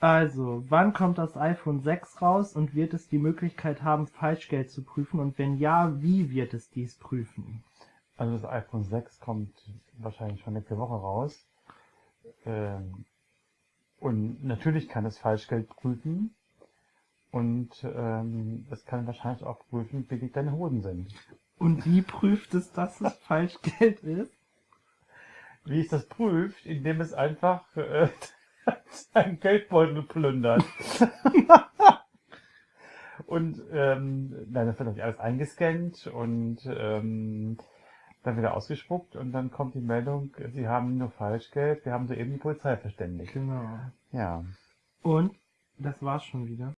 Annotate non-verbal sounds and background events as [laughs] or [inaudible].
Also, wann kommt das iPhone 6 raus und wird es die Möglichkeit haben, Falschgeld zu prüfen? Und wenn ja, wie wird es dies prüfen? Also das iPhone 6 kommt wahrscheinlich schon nächste Woche raus. Ähm, und natürlich kann es Falschgeld prüfen. Und ähm, es kann wahrscheinlich auch prüfen, wie dick deine Hoden sind. Und wie prüft es, dass es [laughs] Falschgeld ist? Wie es das prüft, indem es einfach äh, seinen Geldbeutel plündert. [laughs] und ähm, nein, das wird natürlich alles eingescannt und ähm, dann wieder ausgespuckt und dann kommt die Meldung, Sie haben nur Falschgeld, wir haben soeben die Polizei verständigt. Genau. Ja. Und das war's schon wieder.